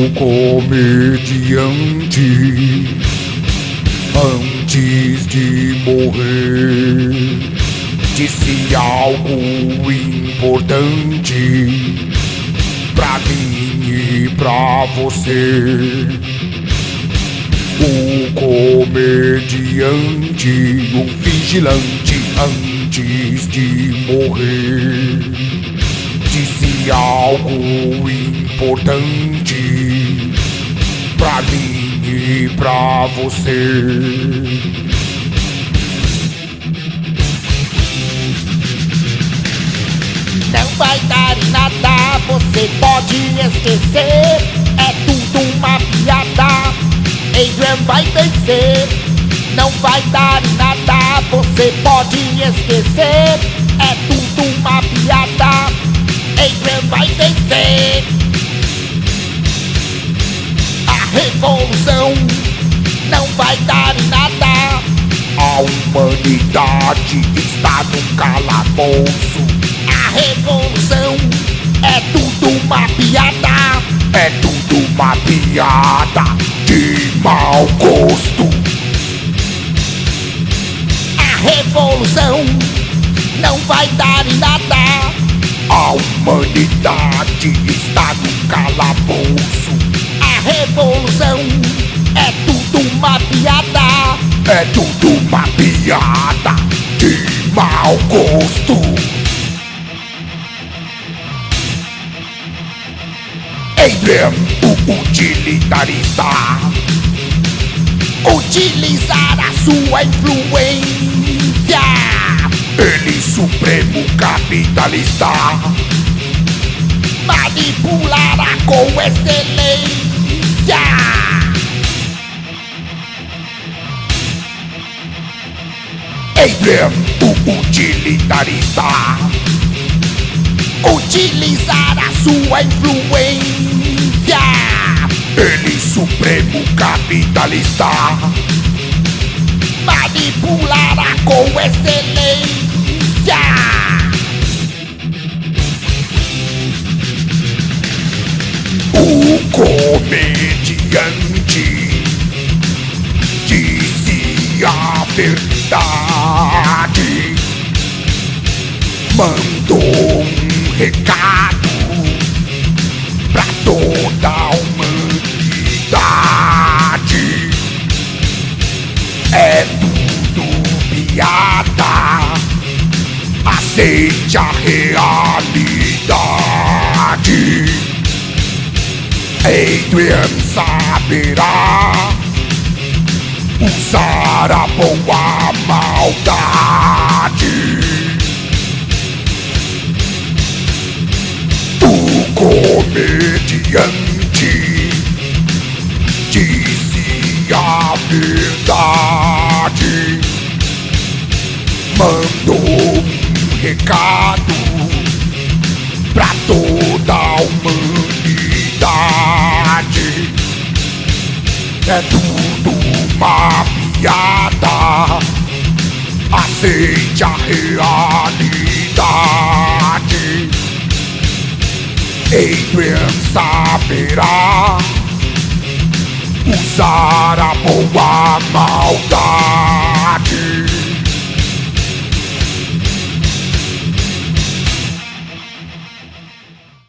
O comediante antes de morrer disse algo importante pra mim e pra você. O comediante, o vigilante antes de morrer disse algo importante pra mim e pra você. Não vai dar em nada, você pode esquecer. É tudo uma piada. Adrian vai vencer. Não vai dar em nada, você pode esquecer. É tudo uma piada. Revolução não vai dar em nada. A humanidade está no calabouço. A revolução é tudo uma piada. É tudo uma piada de mau gosto. A revolução não vai dar em nada. A humanidade está no calabouço. Piada. É tudo uma piada de mau gosto. Adrian, o utilitarista, Utilizar a sua influência. ele supremo capitalista, Manipulará com excelência. Adrian, o utilitarista, Utilizar a sua influência. ele supremo capitalista, Manipulará com excelência. comediante disse a verdade, mandou um recado pra toda a humanidade. É tudo piada, aceite a realidade. Adrian saberá usar a boa maldade. O comediante disse a verdade, mandou um recado pra toda a humanidade. É tudo uma piada. Aceite a realidade. Adrian saberá usar a boa maldade.